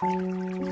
Música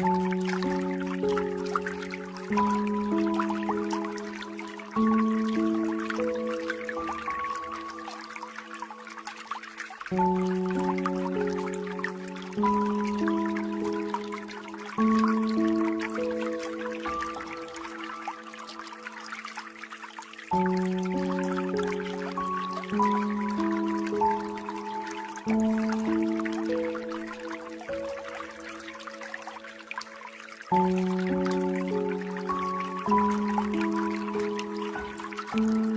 Música Mm-hmm.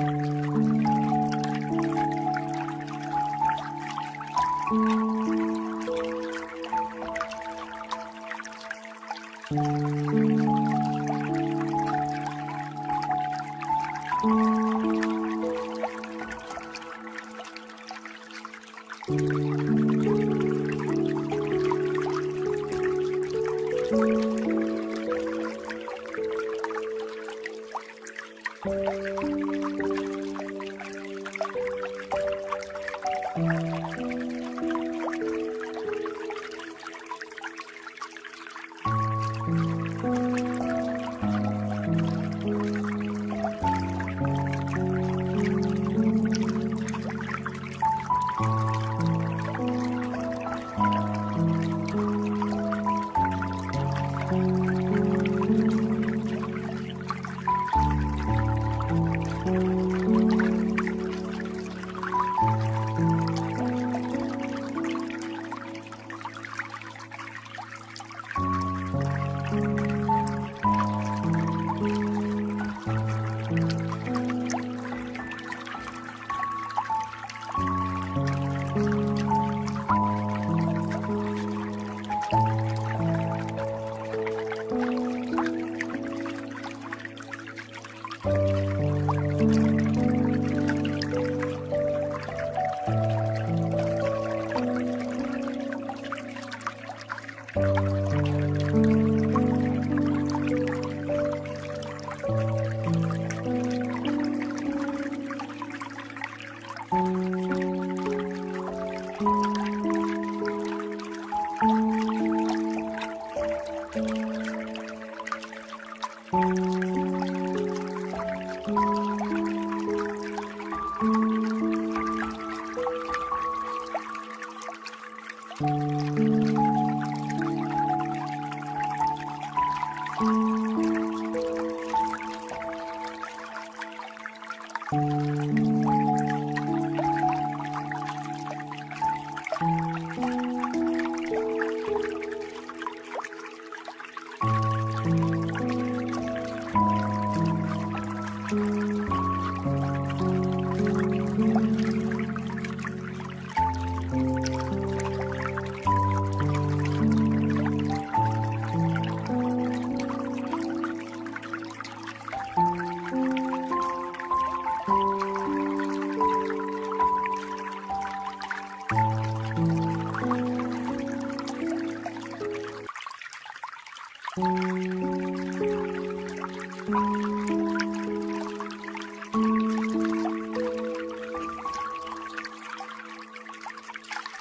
Música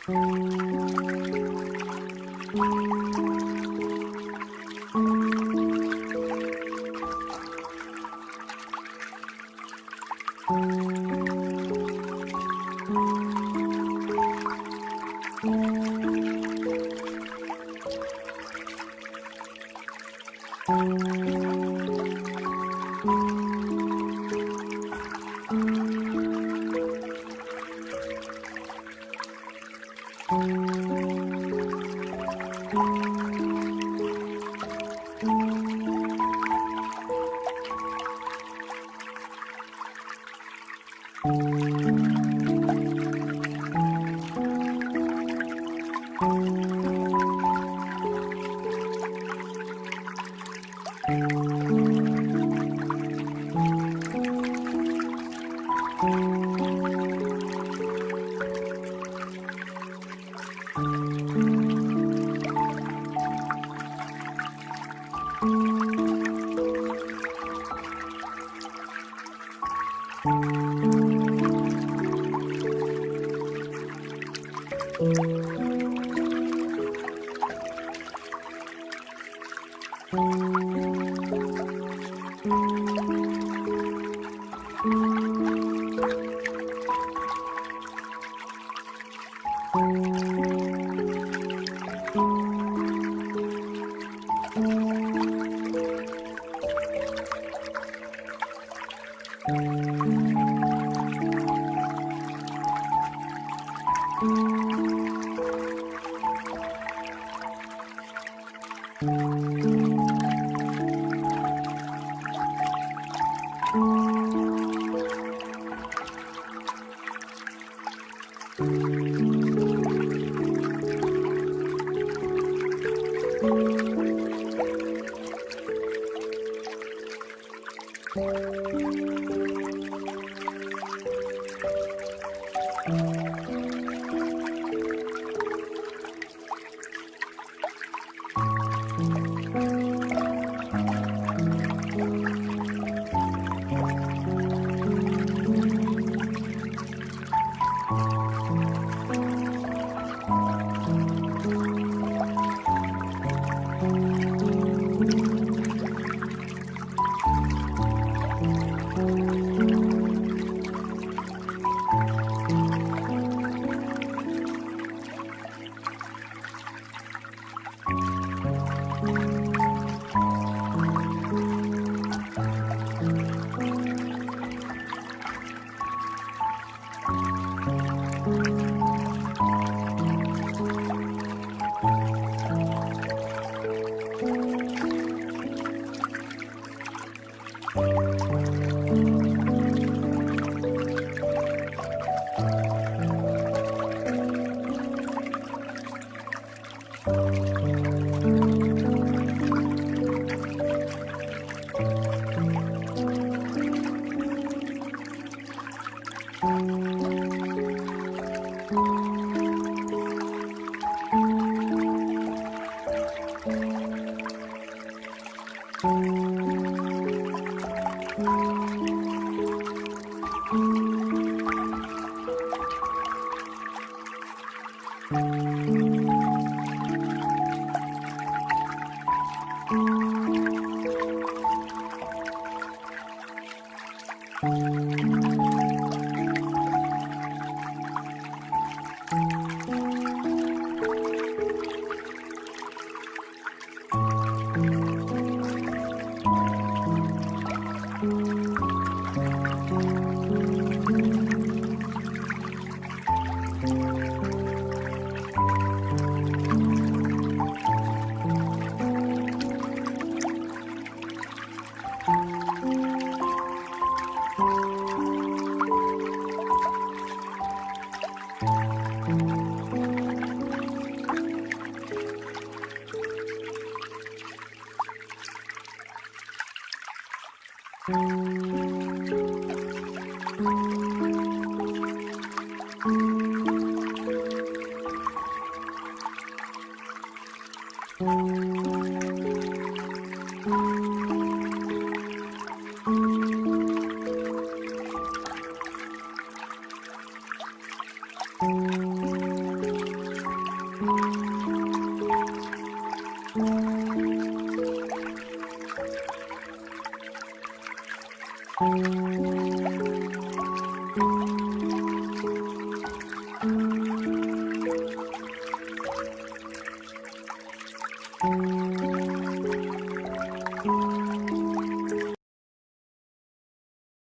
Música Thank you. Música Thank you.